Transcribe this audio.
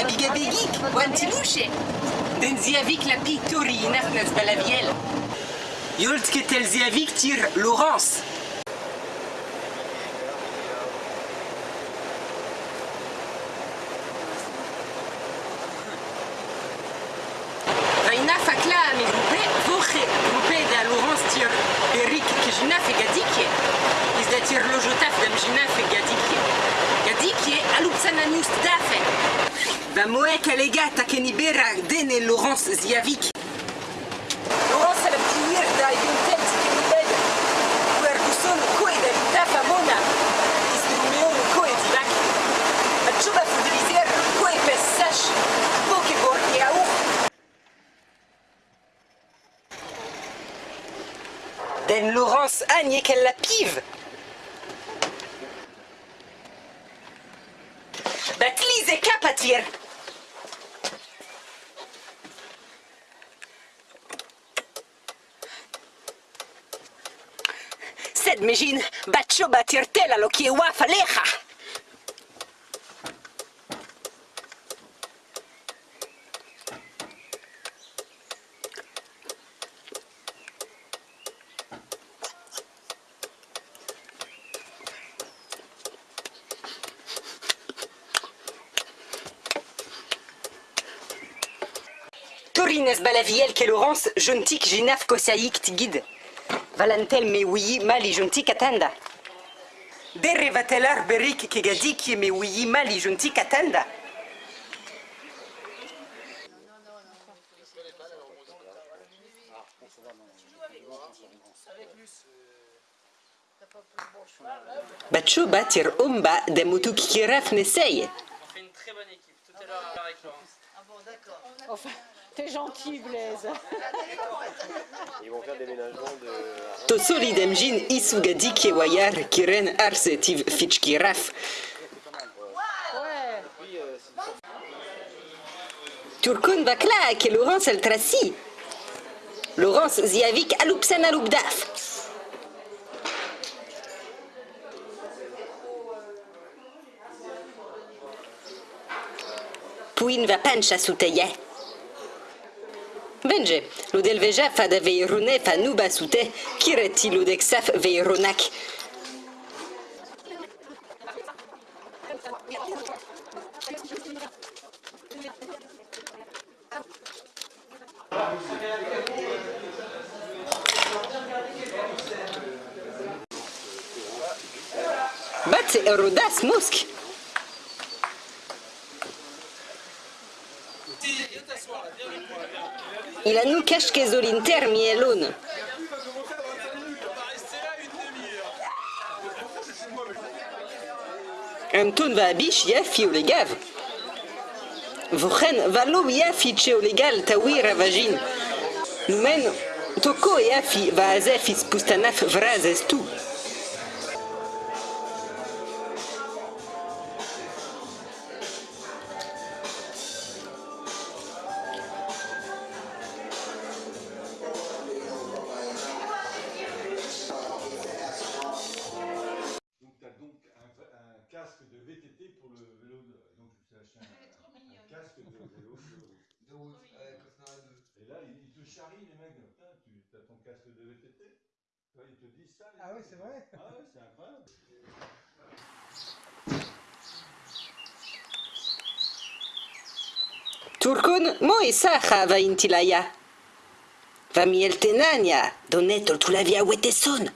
Abigabegik, Wantilouche. Den ziavik la pitori inafnas balaviel. Yolt ketel ziavik tir Laurence. Vaina fakla mi grupe, voche grupe da Laurence tir Berik kijina fe gadike. Is da tir lojotaf damjina fe gadike. Gadike alupsana niust dafe. Va moek alega takenibera dene Laurence ziavik. Laurence ala ptiir da yuntet kenibed. Guerguson koe da litafa mona. Is drumeon koe divak. Atchuba fudelizer koe pes sach. Poke borge au. Den Laurence Agne qu'elle la pive. Batlize kapatir. Sed mejin batcho batirtela lo qui faleja. Torines balaviel ke Laurence jontik jinaf kosaik tigid. Valantel me oui mali jontik atanda. Derre vatelar berik me oui mali jontik atanda. Bacho batir omba kiraf. On fait une très bonne équipe. Tout est là avec Laurence. Enfin, t'es gentil, Blaise. Ils vont faire des ménagements de. To solidem jin isu gadik ye wayar kiren arsetiv fitch kiraf. Ouais. Turkun vakla ke Laurence el trasi. Laurence ziavik alupsan alupdaf. Puin va pancha Venge, ludel veja fa da veirune fa nu basute, kireti ludek saf veironac. Bați rudas muschi! A nous cache que zolinter mi elon. Anton va biche ya fi o legav. Vren valo ya fi che o legal tawir a vagin. Men toko ya va azefis pustanaf vrazes tu. De vélo. de route. Et là, ils, te charrient les mecs. Putain, tu as ton casque de VTT Toi, Ils te disent ça. les Ah oui, mecs. c'est vrai Ah ouais, c'est incroyable. Turkun mo isaha va intilaya. Va mieltenania, donetol tu la via weteson.